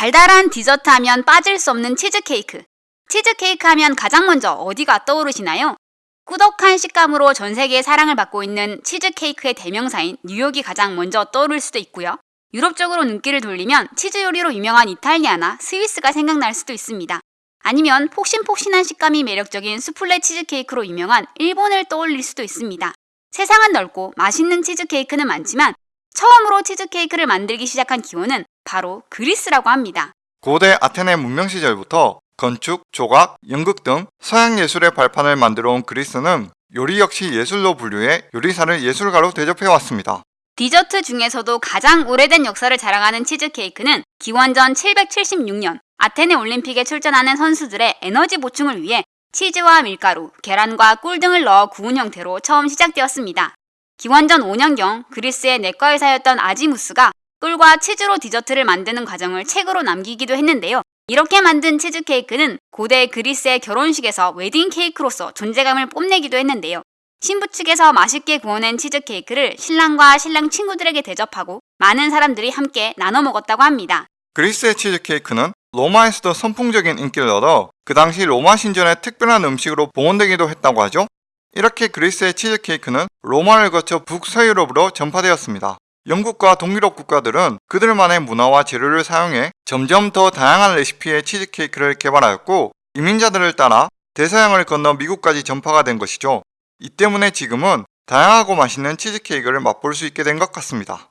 달달한 디저트 하면 빠질 수 없는 치즈케이크. 치즈케이크 하면 가장 먼저 어디가 떠오르시나요? 꾸덕한 식감으로 전 세계의 사랑을 받고 있는 치즈케이크의 대명사인 뉴욕이 가장 먼저 떠오를 수도 있고요. 유럽 쪽으로 눈길을 돌리면 치즈 요리로 유명한 이탈리아나 스위스가 생각날 수도 있습니다. 아니면 폭신폭신한 식감이 매력적인 수플레 치즈케이크로 유명한 일본을 떠올릴 수도 있습니다. 세상은 넓고 맛있는 치즈케이크는 많지만 처음으로 치즈케이크를 만들기 시작한 기원은 바로 그리스라고 합니다. 고대 아테네 문명 시절부터 건축, 조각, 연극 등 서양 예술의 발판을 만들어 온 그리스는 요리 역시 예술로 분류해 요리사를 예술가로 대접해 왔습니다. 디저트 중에서도 가장 오래된 역사를 자랑하는 치즈케이크는 기원전 776년 아테네 올림픽에 출전하는 선수들의 에너지 보충을 위해 치즈와 밀가루, 계란과 꿀 등을 넣어 구운 형태로 처음 시작되었습니다. 기원전 5년경 그리스의 내과 의사였던 아지무스가 꿀과 치즈로 디저트를 만드는 과정을 책으로 남기기도 했는데요. 이렇게 만든 치즈케이크는 고대 그리스의 결혼식에서 웨딩 케이크로서 존재감을 뽐내기도 했는데요. 신부 측에서 맛있게 구워낸 치즈케이크를 신랑과 신랑 친구들에게 대접하고 많은 사람들이 함께 나눠 먹었다고 합니다. 그리스의 치즈케이크는 로마에서도 선풍적인 인기를 얻어 그 당시 로마 신전의 특별한 음식으로 봉헌되기도 했다고 하죠. 이렇게 그리스의 치즈케이크는 로마를 거쳐 북서유럽으로 전파되었습니다. 영국과 동유럽 국가들은 그들만의 문화와 재료를 사용해 점점 더 다양한 레시피의 치즈케이크를 개발하였고 이민자들을 따라 대서양을 건너 미국까지 전파가 된 것이죠. 이 때문에 지금은 다양하고 맛있는 치즈케이크를 맛볼 수 있게 된 것 같습니다.